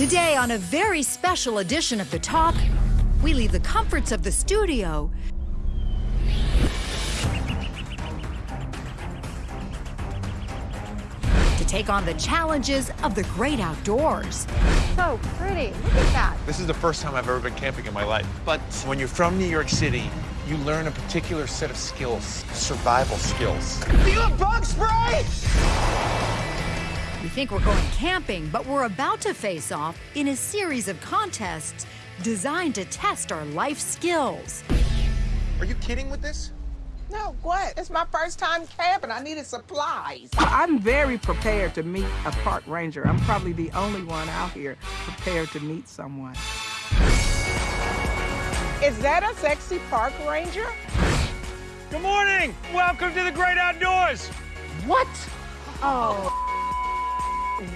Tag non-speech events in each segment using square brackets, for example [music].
Today, on a very special edition of The Talk, we leave the comforts of the studio to take on the challenges of the great outdoors. So pretty. Look at that. This is the first time I've ever been camping in my life. But when you're from New York City, you learn a particular set of skills, survival skills. Do you have bug spray? We think we're going camping, but we're about to face off in a series of contests designed to test our life skills. Are you kidding with this? No, what? It's my first time camping. I needed supplies. I'm very prepared to meet a park ranger. I'm probably the only one out here prepared to meet someone. Is that a sexy park ranger? Good morning. Welcome to the great outdoors. What? Oh.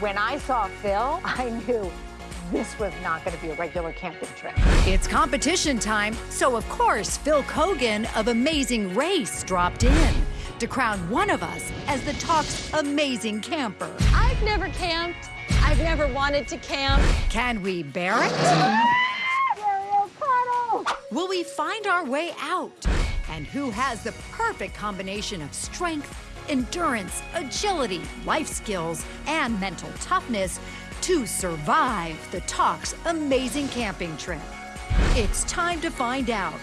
When I saw Phil, I knew this was not going to be a regular camping trip. It's competition time, so of course, Phil Keoghan of Amazing Race dropped in to crown one of us as the talk's amazing camper. I've never camped. I've never wanted to camp. Can we bear it? Will we find our way out? And who has the perfect combination of strength, endurance, agility, life skills, and mental toughness to survive the Talk's amazing camping trip? It's time to find out.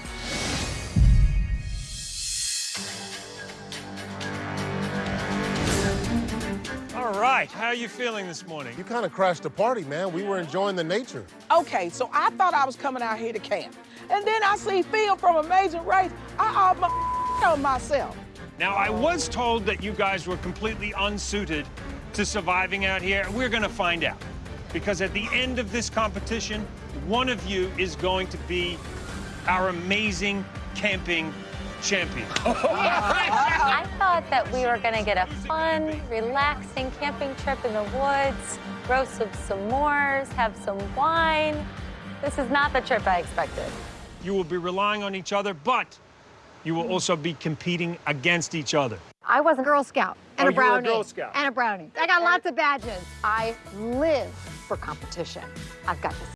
All right. How are you feeling this morning? You kind of crashed the party, man. We were enjoying the nature. Okay, so I thought I was coming out here to camp. And then I see Phil from Amazing Race. I almost [laughs] on myself. Now, I was told that you guys were completely unsuited to surviving out here. We're going to find out. Because at the end of this competition, one of you is going to be our amazing camping champion. [laughs] I thought that we were going to get a fun, relaxing camping trip in the woods, roast some s'mores, have some wine. This is not the trip I expected. You will be relying on each other, but you will also be competing against each other. I was a Girl Scout and Oh, a were a. Girl Scout. And a brownie. I got lots of badges. I live for competition. I've got this